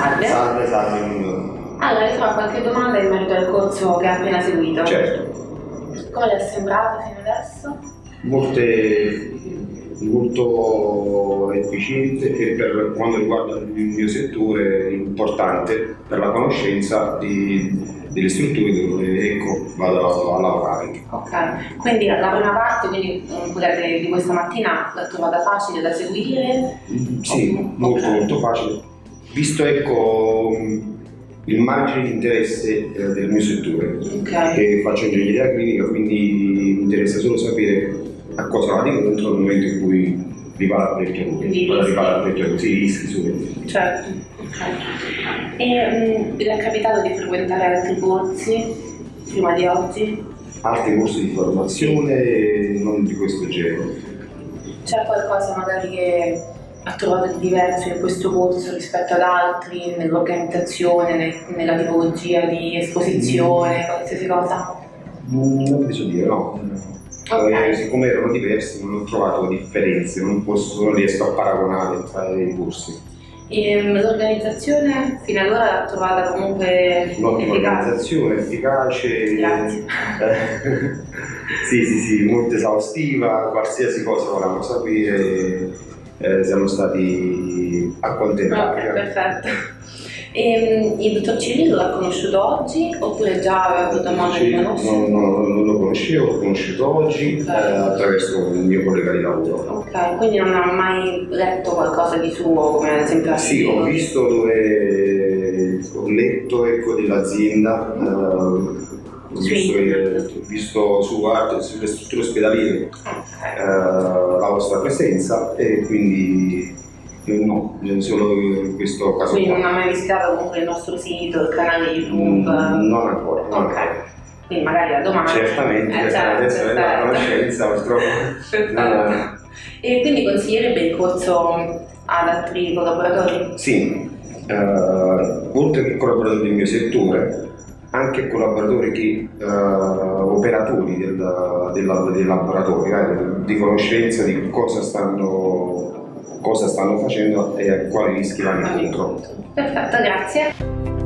Salve. Salve, salve. Allora, io ho qualche domanda in merito al corso che ha appena seguito. Certo. Come le è sembrato fino adesso? Molte, molto efficiente e per quanto riguarda il mio settore importante per la conoscenza di, delle strutture dove ecco, vado a lavorare. Ok, quindi la prima parte quindi, di questa mattina l'ha trovata facile da seguire? Sì, molto molto facile. Visto ecco il margine di interesse eh, del mio settore, okay. che faccio ingegneria clinica, quindi mi interessa solo sapere a cosa vado incontro nel momento in cui ripara il progetto, sì, i rischi su. Certo, ok. E um, è capitato di frequentare altri corsi prima di oggi? Altri corsi di formazione non di questo genere. C'è qualcosa magari che ha trovato di diverso in questo corso rispetto ad altri, nell'organizzazione, nel, nella tipologia di esposizione, qualsiasi cosa? Mm, non vi so dire, no. Okay. siccome erano diversi non ho trovato differenze, non, posso, non riesco a paragonare tra i corsi. Ehm, l'organizzazione fino ad ora l'ha trovata comunque Un'ottima organizzazione, efficace. Grazie. sì, sì, sì, molto esaustiva, qualsiasi cosa volevamo sapere eh, siamo stati accontentati. Ok, perfetto. E, ehm, il dottor Cirillo l'ha conosciuto oggi oppure già aveva avuto modo di conoscere? No, no, non lo conoscevo, l'ho conosciuto oggi okay. eh, attraverso un mio collega di lavoro. Ok, quindi non ha mai letto qualcosa di suo come ad esempio Sì, ho visto dove ho letto ecco, dell'azienda. Eh, visto, che, visto su, sulle strutture ospedaliere okay. eh, la presenza e quindi no, solo in questo caso Quindi non ha mai visitato comunque il nostro sito, il canale YouTube? Mm, non ancora. Non ok. Ancora. Quindi magari da domani. Certamente, eh, certo, adesso è la conoscenza purtroppo. no. E quindi consiglierebbe il corso ad altri collaboratori? Sì, uh, oltre che collaboratori del mio settore, anche collaboratori che, uh, operatori del, del, del laboratorio, eh, di conoscenza di cosa stanno, cosa stanno facendo e quali rischi vanno incontro. Perfetto, grazie.